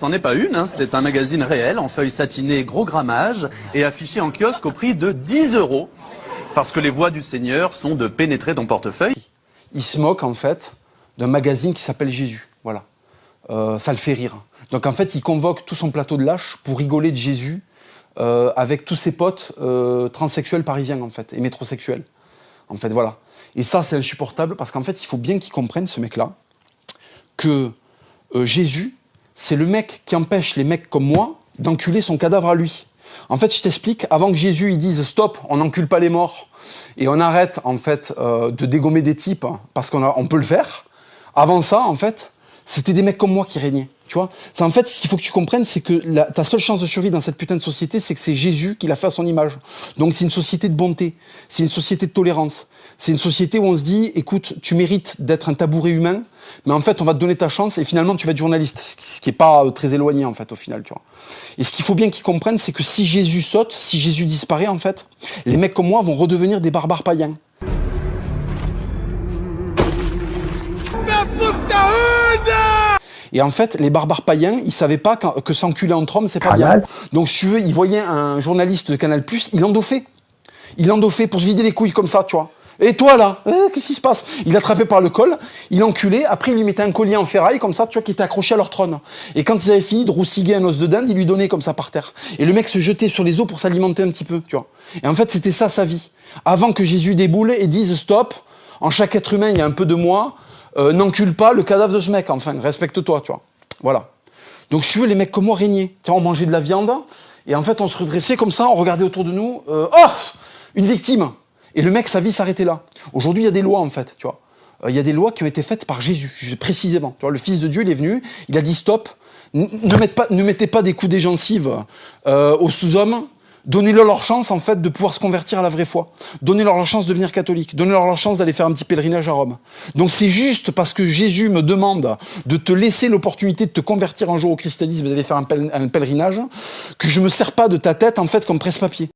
C'en est pas une, hein, c'est un magazine réel en feuilles satinées gros grammage et affiché en kiosque au prix de 10 euros. Parce que les voix du Seigneur sont de pénétrer ton portefeuille. Il se moque en fait d'un magazine qui s'appelle Jésus. Voilà. Euh, ça le fait rire. Donc en fait, il convoque tout son plateau de lâches pour rigoler de Jésus euh, avec tous ses potes euh, transsexuels parisiens en fait et métrosexuels. En fait, voilà. Et ça, c'est insupportable parce qu'en fait, il faut bien qu'il comprenne ce mec-là que Jésus c'est le mec qui empêche les mecs comme moi d'enculer son cadavre à lui. En fait, je t'explique, avant que Jésus il dise stop, on n'encule pas les morts et on arrête en fait euh, de dégommer des types parce qu'on on peut le faire. Avant ça, en fait, c'était des mecs comme moi qui régnaient. Tu vois C'est en fait ce qu'il faut que tu comprennes, c'est que ta seule chance de survie dans cette putain de société, c'est que c'est Jésus qui l'a fait à son image. Donc c'est une société de bonté, c'est une société de tolérance, c'est une société où on se dit, écoute, tu mérites d'être un tabouret humain, mais en fait on va te donner ta chance et finalement tu vas être journaliste, ce qui est pas euh, très éloigné en fait au final, tu vois. Et ce qu'il faut bien qu'ils comprennent, c'est que si Jésus saute, si Jésus disparaît en fait, les mecs comme moi vont redevenir des barbares païens. Et en fait, les barbares païens, ils savaient pas que s'enculer entre hommes, c'est pas bien. Donc, si tu veux, ils voyaient un journaliste de Canal+, il endoffait. Il endoffait pour se vider les couilles comme ça, tu vois. Et toi, là, eh, qu'est-ce qui se passe? Il l'attrapait par le col, il enculait, après il lui mettait un collier en ferraille, comme ça, tu vois, qui était accroché à leur trône. Et quand ils avaient fini de roussiguer un os de dinde, il lui donnait comme ça par terre. Et le mec se jetait sur les os pour s'alimenter un petit peu, tu vois. Et en fait, c'était ça sa vie. Avant que Jésus déboule et dise stop, en chaque être humain, il y a un peu de moi, euh, n'encule pas le cadavre de ce mec, enfin, respecte-toi, tu vois. Voilà. Donc, tu veux, les mecs comme moi régnaient. Tu vois, on mangeait de la viande, et en fait, on se redressait comme ça, on regardait autour de nous, euh, oh Une victime Et le mec, sa vie s'arrêtait là. Aujourd'hui, il y a des lois, en fait, tu vois. Euh, il y a des lois qui ont été faites par Jésus, précisément. Tu vois, le Fils de Dieu, il est venu, il a dit stop, ne, mettez pas, ne mettez pas des coups des gencives aux sous-hommes, Donnez-leur leur chance, en fait, de pouvoir se convertir à la vraie foi. Donnez-leur leur chance de devenir catholique. Donnez-leur leur chance d'aller faire un petit pèlerinage à Rome. Donc c'est juste parce que Jésus me demande de te laisser l'opportunité de te convertir un jour au christianisme et d'aller faire un, pèlerinage que je me sers pas de ta tête, en fait, comme presse-papier.